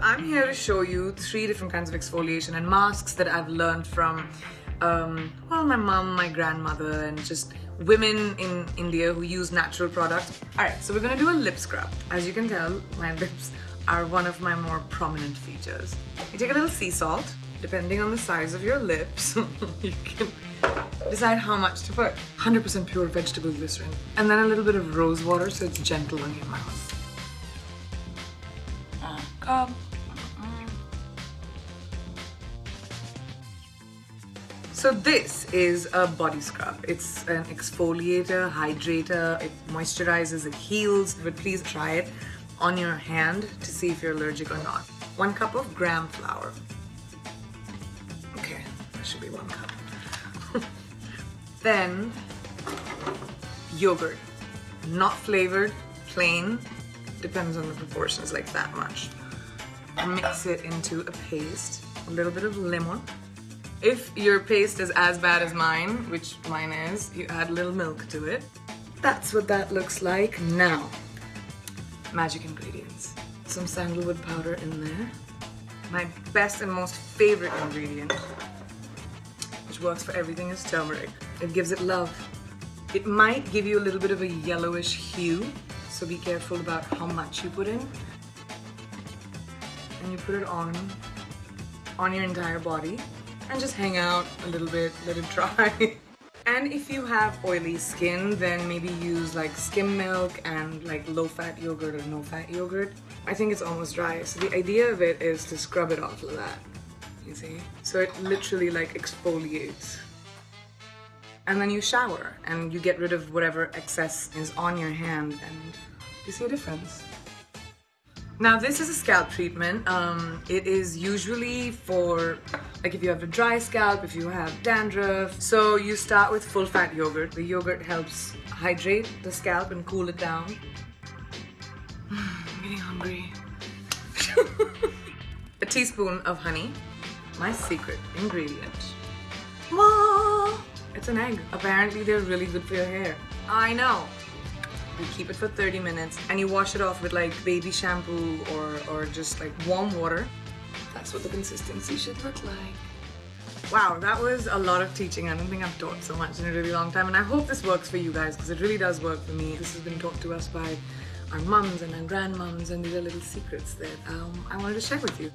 I'm here to show you three different kinds of exfoliation and masks that I've learned from, um, well, my mom, my grandmother, and just women in India who use natural products. Alright, so we're gonna do a lip scrub. As you can tell, my lips are one of my more prominent features. You take a little sea salt, depending on the size of your lips, you can decide how much to put. 100% pure vegetable glycerin. And then a little bit of rose water so it's gentle on your mouth. Come. Mm, mm. So this is a body scrub. It's an exfoliator, hydrator, it moisturizes, it heals, but please try it on your hand to see if you're allergic or not. One cup of gram flour. Okay, that should be one cup. then yogurt, not flavored, plain, depends on the proportions, like that much. Mix it into a paste, a little bit of lemon. If your paste is as bad as mine, which mine is, you add a little milk to it. That's what that looks like now. Magic ingredients. Some sandalwood powder in there. My best and most favorite ingredient, which works for everything, is turmeric. It gives it love. It might give you a little bit of a yellowish hue, so be careful about how much you put in. And you put it on, on your entire body, and just hang out a little bit, let it dry. and if you have oily skin, then maybe use like skim milk and like low-fat yogurt or no-fat yogurt. I think it's almost dry, so the idea of it is to scrub it off like that, you see? So it literally like exfoliates and then you shower and you get rid of whatever excess is on your hand and you see a difference. Now this is a scalp treatment. Um, it is usually for like if you have a dry scalp, if you have dandruff. So you start with full fat yogurt. The yogurt helps hydrate the scalp and cool it down. I'm getting hungry. a teaspoon of honey, my secret ingredient. It's an egg. Apparently they're really good for your hair. I know. You keep it for 30 minutes and you wash it off with like baby shampoo or, or just like warm water. That's what the consistency should look like. Wow, that was a lot of teaching. I don't think I've taught so much in a really long time and I hope this works for you guys because it really does work for me. This has been taught to us by our mums and our grandmoms and these are little secrets that um, I wanted to share with you.